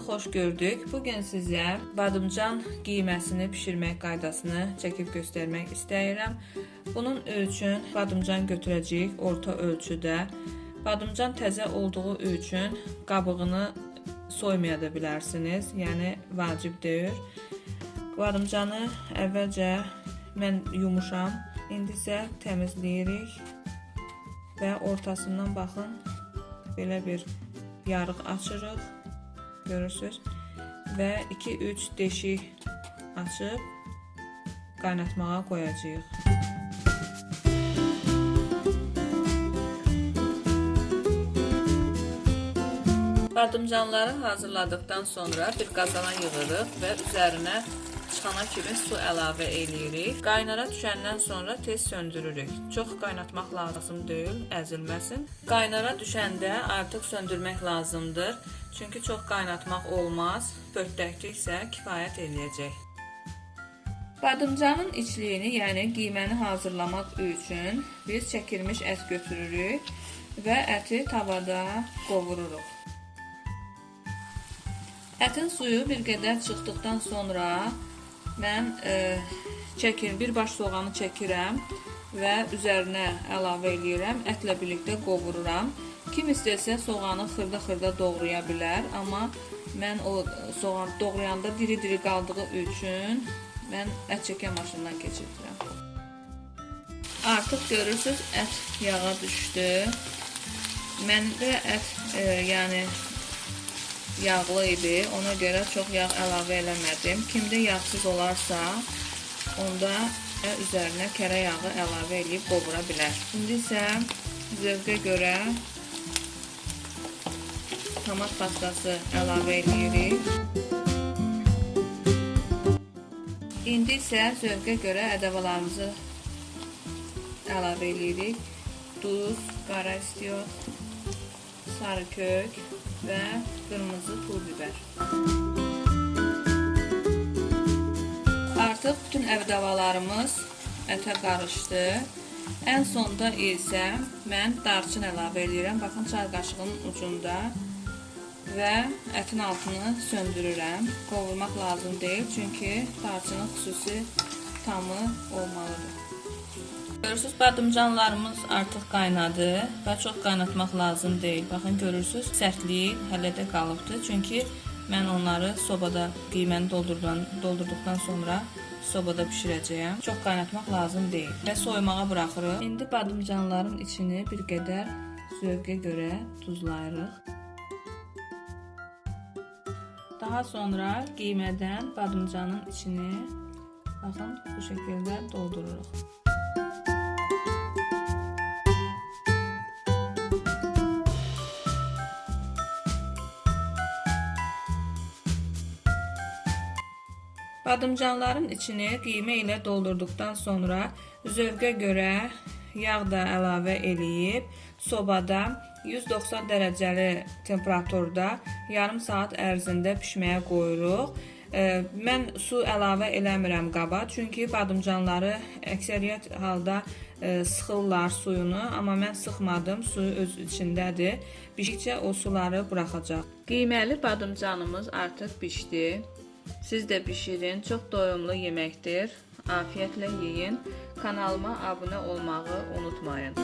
xoş gördük. Bu gün sizə badımcan qiyməsini bişirmək qaydasını çəkib göstərmək istəyirəm. Bunun üçün badımcan götürəcəyik orta ölçüdə. Badımcan təzə olduğu üçün qabığını soymaya da bilərsiniz. Yəni vacib deyil. Badımcanı əvvəlcə mən yumuşam. İndi isə təmizləyirik və ortasından baxın belə bir yarıq açırıq. Görürsüz? Və 2-3 deşik açıb qaynatmağa qoyacağıq. Badımcanları hazırladıktan sonra bir qazana yığırıq və üzərinə çıxana kimi su əlavə eləyirik. Qaynara düşəndən sonra tez söndürürük. Çox qaynatmaq lazım deyil, əzilməsin. Qaynara düşəndə artıq söndürmək lazımdır. Çünki çox qaynatmaq olmaz. Pörtdəklik isə kifayət eləyəcək. Badımcanın içliyini, yəni qiyməni hazırlamaq üçün biz çəkilmiş ət götürürük və əti tavada qovururuq. Ətin suyu bir qədər çıxdıqdan sonra mən e, çəkir, bir baş soğanı çəkirəm və üzərinə əlavə eləyirəm. Ətlə birlikdə qovururam. Kim istəsə soğanı xırda-xırda doğraya bilər, amma mən o soğan doğrayanda diri-diri qaldığı üçün mən ət çəkən maşından keçirdirəm. Artıq görürsüz, ət yağa düşdü. Məndə ət e, yəni yağlı idi. Ona görə çox yağ əlavə eləmədim. Kimdə yağsız olarsa, onda üzərinə kərə yağı əlavə edib qovura bilər. İndi isə zövqə görə tomat pastası əlavə edirik. İndi isə zövqə görə ədəvalarımızı əlavə edirik. Duz, qara istiyor, sarı kök, və qırmızı pul biber. Artıq bütün əvdəvalarımız ətə qarışdı. Ən sonda isə mən darçın əlavə edirəm. Baxın, çay qaşığının ucunda və ətin altını söndürürəm. Qovurmaq lazım deyil, çünki darçının xüsusi tamı olmalıdır. Görürsüz, badımcanlarımız artıq qaynadı və çox qaynatmaq lazım deyil. Baxın, görürsüz, sərtliyi hələ də qalıbdır. Çünki mən onları sobada qiyməni doldurdan, doldurduqdan sonra sobada bişirəcəyəm. Çox qaynatmaq lazım deyil və soymağa buraxırıq. İndi badımcanların içini bir qədər zövqə görə tuzlayırıq. Daha sonra qiymədən badımcanın içini baxın bu şəkildə doldururuq. Badımcanların içini qiymə ilə doldurduqdan sonra zövqə görə yağ da əlavə eləyib sobada 190 dərəcəli temperaturda yarım saat ərzində bişməyə qoyuruq. Mən su əlavə eləmirəm qaba, çünki badımcanları əksəriyyət halda sıxırlar suyunu, amma mən sıxmadım, suyu öz içindədir. Bişdikcə o suları buraxacaq. Qiyməli badımcanımız artıq bişdi. Siz də bişirin, çox doyumlu yeməkdir. Afiyyətlə yeyin. Kanalıma abunə olmağı unutmayın.